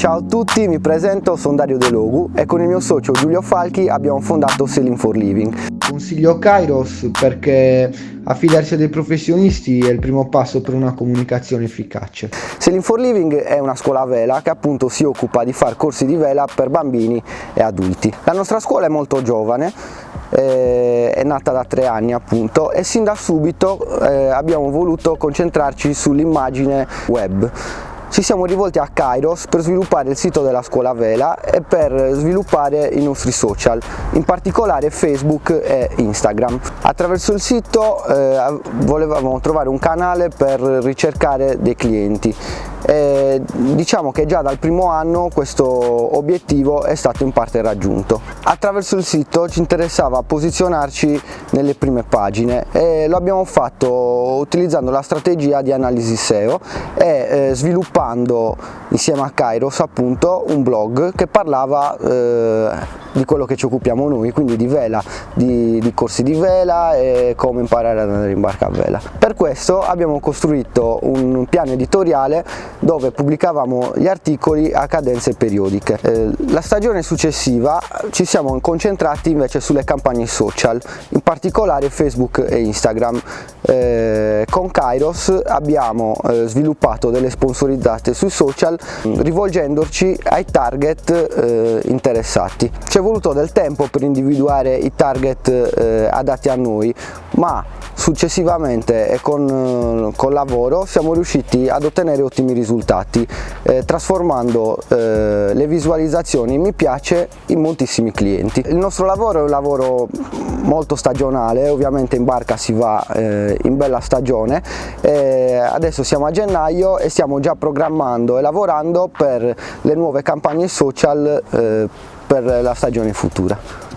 Ciao a tutti, mi presento, sono Dario De Logu e con il mio socio Giulio Falchi abbiamo fondato Selling for Living. Consiglio Kairos perché affidarsi a dei professionisti è il primo passo per una comunicazione efficace. Selling for Living è una scuola vela che appunto si occupa di fare corsi di vela per bambini e adulti. La nostra scuola è molto giovane, eh, è nata da tre anni appunto e sin da subito eh, abbiamo voluto concentrarci sull'immagine web ci siamo rivolti a Kairos per sviluppare il sito della scuola vela e per sviluppare i nostri social, in particolare Facebook e Instagram. Attraverso il sito eh, volevamo trovare un canale per ricercare dei clienti e diciamo che già dal primo anno questo obiettivo è stato in parte raggiunto. Attraverso il sito ci interessava posizionarci nelle prime pagine e lo abbiamo fatto utilizzando la strategia di analisi SEO e eh, sviluppando insieme a Kairos appunto un blog che parlava eh, di quello che ci occupiamo noi, quindi di vela, di, di, corsi di vela e come imparare ad andare in barca a vela. Per questo abbiamo costruito un piano editoriale dove pubblicavamo gli articoli a cadenze periodiche. Eh, la stagione successiva ci siamo concentrati invece sulle campagne social, in particolare Facebook e Instagram. Eh, con Kairos abbiamo eh, sviluppato delle sponsorizzate sui social rivolgendoci ai target eh, interessati. Ci è voluto del tempo per individuare i target eh, adatti a noi, ma successivamente e con, con lavoro siamo riusciti ad ottenere ottimi risultati eh, trasformando eh, le visualizzazioni mi piace in moltissimi clienti. Il nostro lavoro è un lavoro molto stagionale, ovviamente in barca si va eh, in bella stagione, adesso siamo a gennaio e stiamo già programmando e lavorando per le nuove campagne social eh, per la stagione futura.